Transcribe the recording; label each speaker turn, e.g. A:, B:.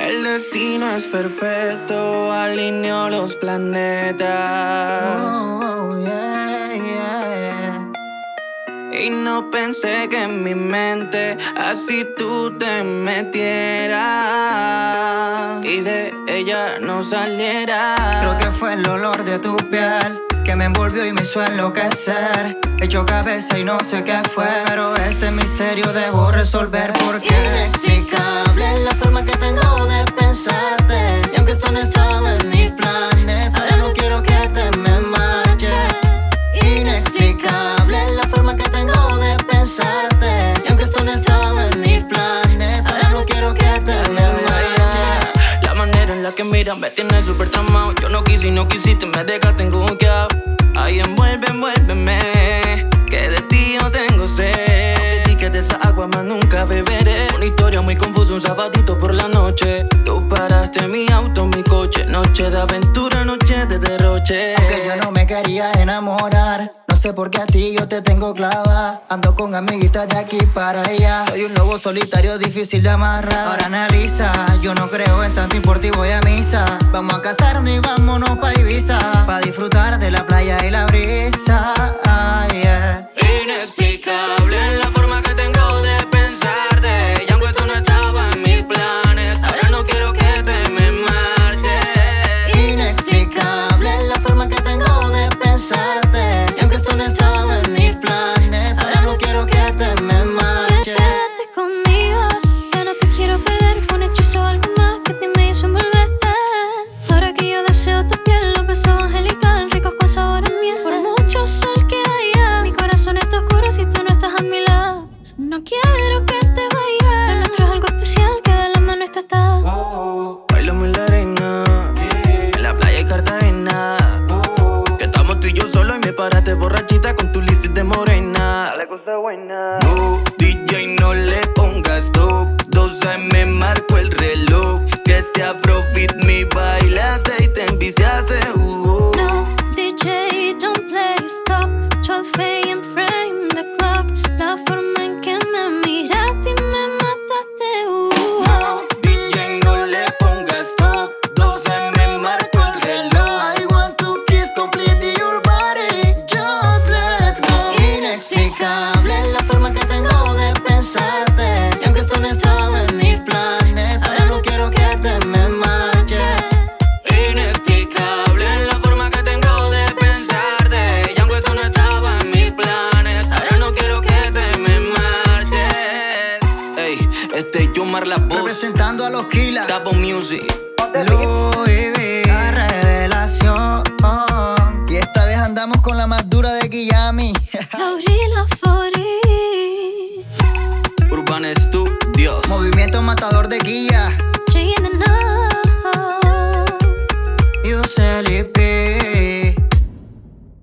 A: El destino es perfecto, alineó los planetas.
B: Oh, oh,
A: y no pensé que en mi mente así tú te metieras y de ella no saliera,
B: Creo que fue el olor de tu piel que me envolvió y me hizo enloquecer. Hecho cabeza y no sé qué fue, pero este misterio debo resolver porque
C: en que
A: miras me tiene súper tramado. Yo no quise y no quisiste, me dejaste enguqueado. Ay, envuelve, envuélveme. Que de ti yo tengo sed. Aunque digas de esa agua más nunca beberé. Una historia muy confusa, un sabadito por la noche. Tú paraste mi auto, mi coche. Noche de aventura, noche de derroche.
B: Aunque yo no me quería enamorar. Sé por qué a ti yo te tengo clava. Ando con amiguitas de aquí para allá. Soy un lobo solitario, difícil de amarrar. Ahora analiza, yo no creo en santo y por ti voy a misa. Vamos a casarnos y vámonos pa' Ibiza. Pa' disfrutar de la playa y la brisa.
A: No quiero que te
D: vayas. Lo nuestro es algo especial, que de la mano está atado.
A: Bailamos en la arena, en la playa de Cartagena. Que estamos tú y yo solo y me paraste borrachita con tu list de morena. Dale cosa buena. No, DJ, no le pongas stop. 12 me marco el reloj. Que este afrobeat me bailaste y te enviciaste.
D: La
A: voz.
B: Representando a los Killa.
A: Capo Music.
B: Louis V, la revelación. Y esta vez andamos con la más dura de Kiyami.